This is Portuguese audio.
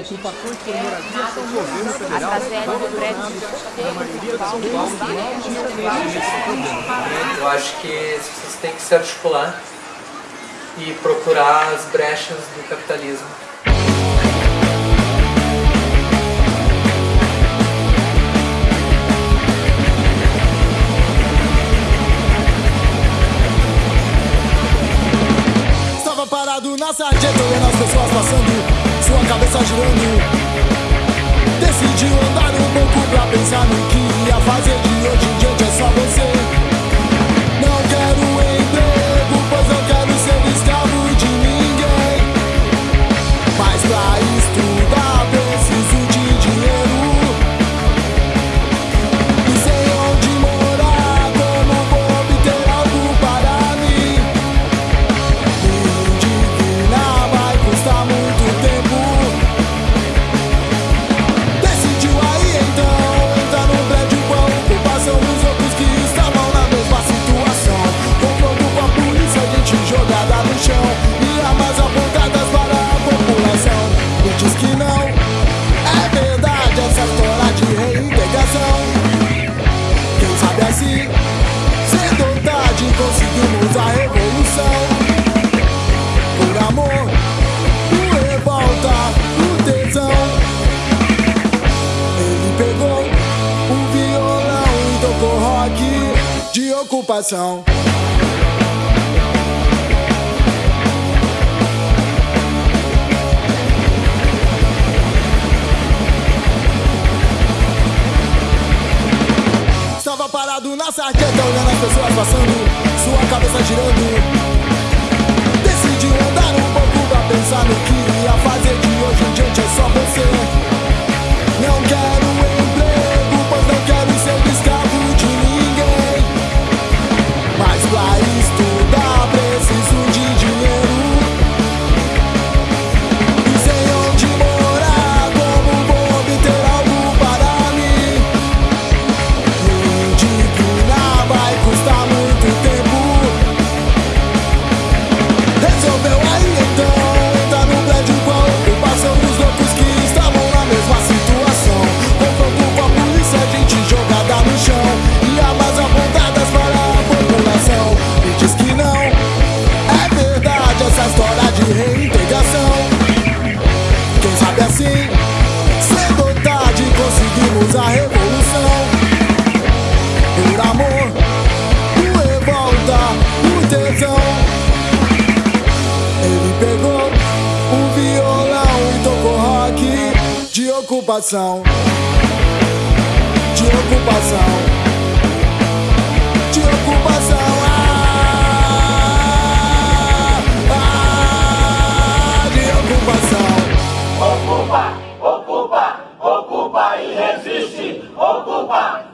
Ocupações por moradia são governo federal A tragédia do prédio da maioria de São Paulo não problema. Eu acho que vocês têm que se articular e procurar as brechas do capitalismo. Estava parado na sarjeta olhando as pessoas passando Cabeça girando. Decidiu andar um pouco pra pensar no que ia fazer de tarde conseguimos a revolução por amor, por revolta, por tesão. Ele pegou um violão e tocou rock de ocupação. Estava parado na sarjeta olhando as pessoas passando, cabeça girando. Ocupação. De ocupação. De ocupação. Ah, ah, de ocupação. Ocupa, ocupa, ocupa e resiste. Ocupa,